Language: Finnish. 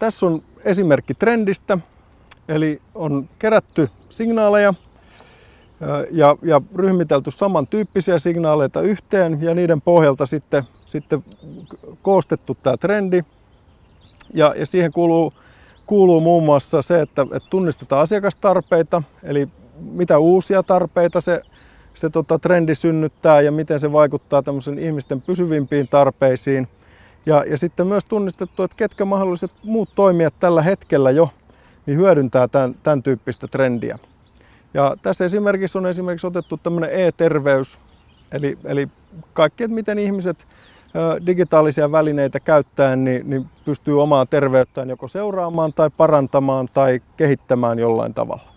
tässä on esimerkki trendistä, eli on kerätty signaaleja ja, ja ryhmitelty samantyyppisiä signaaleita yhteen ja niiden pohjalta sitten, sitten koostettu tämä trendi. Ja, ja siihen kuuluu, kuuluu muun muassa se, että, että tunnistetaan asiakastarpeita, eli mitä uusia tarpeita se, se tota, trendi synnyttää ja miten se vaikuttaa ihmisten pysyvimpiin tarpeisiin. Ja, ja sitten myös tunnistettu, että ketkä mahdolliset muut toimijat tällä hetkellä jo niin hyödyntää tämän, tämän tyyppistä trendiä. Ja tässä esimerkiksi on esimerkiksi otettu tämmöinen e-terveys, eli, eli kaikki, että miten ihmiset digitaalisia välineitä käyttäen niin, niin pystyy omaa terveyttään joko seuraamaan tai parantamaan tai kehittämään jollain tavalla.